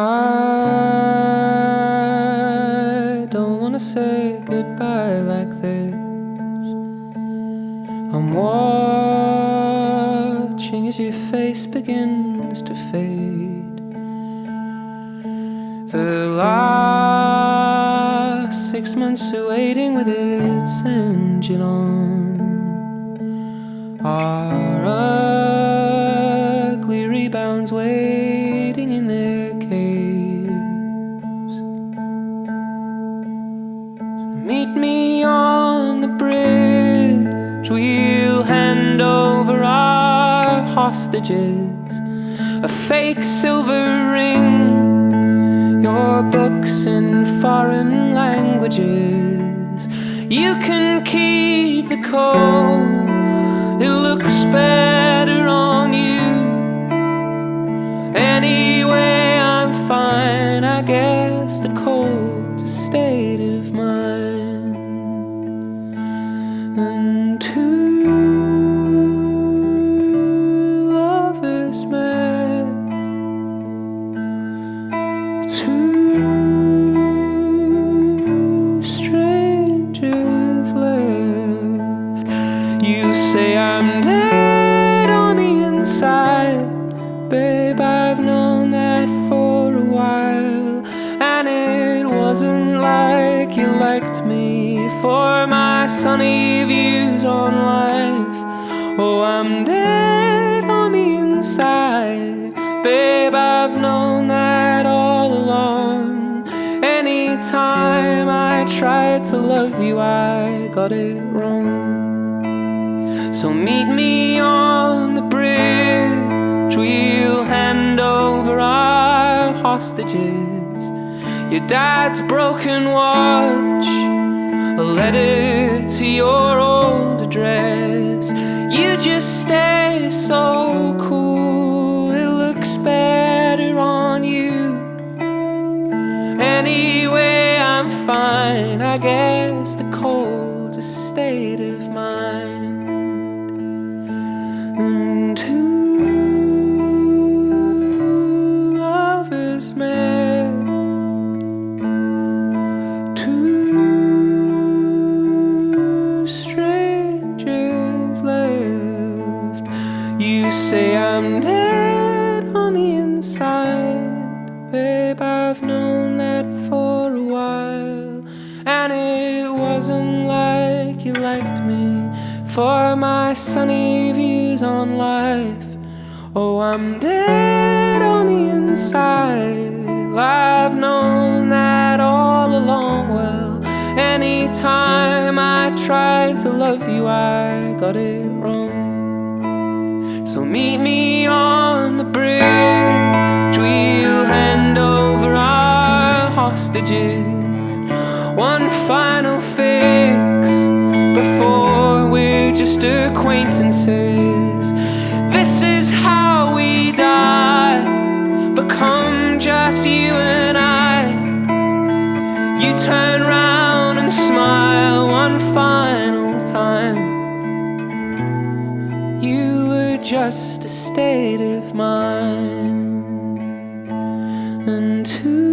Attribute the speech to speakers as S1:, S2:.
S1: I don't wanna say goodbye like this. I'm watching as your face begins to fade. The last six months are waiting with its engine on. I we'll hand over our hostages, a fake silver ring, your books in foreign languages. You can keep the code, babe. I've known that for a while, and it wasn't like you liked me for my sunny views on life. Oh, I'm dead on the inside, babe. I've known that all along. Anytime I tried to love you, I got it wrong. So meet me on the bridge. We'll hand over our hostages. Your dad's broken watch, a letter to your old address. You just stay so cool, it looks better on you. Anyway, I'm fine. I guess the cold's a state of mind. And two You say I'm dead on the inside, babe. I've known that for a while, and it wasn't like you liked me for my sunny views on life. Oh, I'm dead on the inside. I've known that all along. Well, anytime I tried to love you, I got it wrong. So meet me on the bridge. We'll hand over our hostages. One final fix before we're just acquaintances. This is how we die, become just you and I. You turn round and smile one final just a state of mind, and two